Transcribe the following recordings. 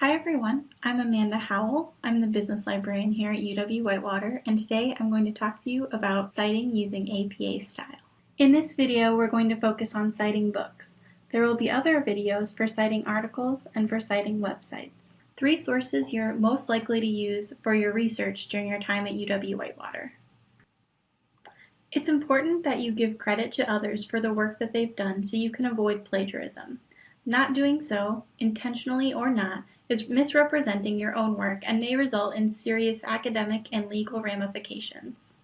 Hi everyone, I'm Amanda Howell. I'm the business librarian here at UW-Whitewater and today I'm going to talk to you about citing using APA style. In this video we're going to focus on citing books. There will be other videos for citing articles and for citing websites. Three sources you're most likely to use for your research during your time at UW-Whitewater. It's important that you give credit to others for the work that they've done so you can avoid plagiarism. Not doing so, intentionally or not, is misrepresenting your own work and may result in serious academic and legal ramifications.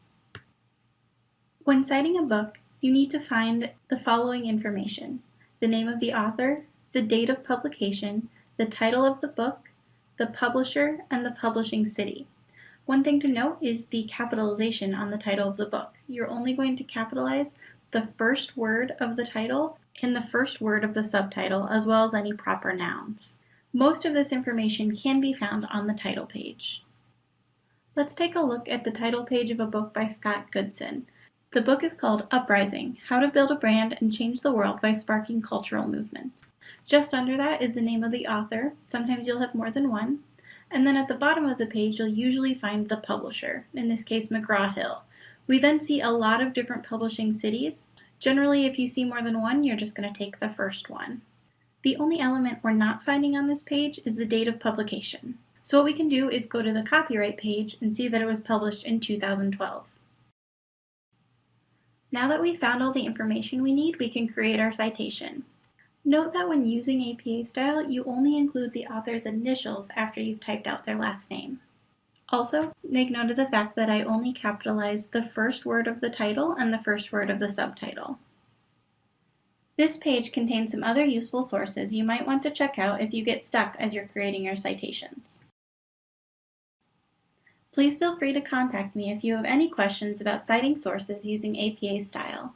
When citing a book, you need to find the following information the name of the author, the date of publication, the title of the book, the publisher, and the publishing city. One thing to note is the capitalization on the title of the book. You're only going to capitalize the first word of the title and the first word of the subtitle, as well as any proper nouns. Most of this information can be found on the title page. Let's take a look at the title page of a book by Scott Goodson. The book is called Uprising, How to Build a Brand and Change the World by Sparking Cultural Movements. Just under that is the name of the author, sometimes you'll have more than one, and then at the bottom of the page you'll usually find the publisher, in this case McGraw-Hill. We then see a lot of different publishing cities, Generally, if you see more than one, you're just going to take the first one. The only element we're not finding on this page is the date of publication. So what we can do is go to the copyright page and see that it was published in 2012. Now that we've found all the information we need, we can create our citation. Note that when using APA style, you only include the author's initials after you've typed out their last name. Also, make note of the fact that I only capitalized the first word of the title and the first word of the subtitle. This page contains some other useful sources you might want to check out if you get stuck as you're creating your citations. Please feel free to contact me if you have any questions about citing sources using APA style.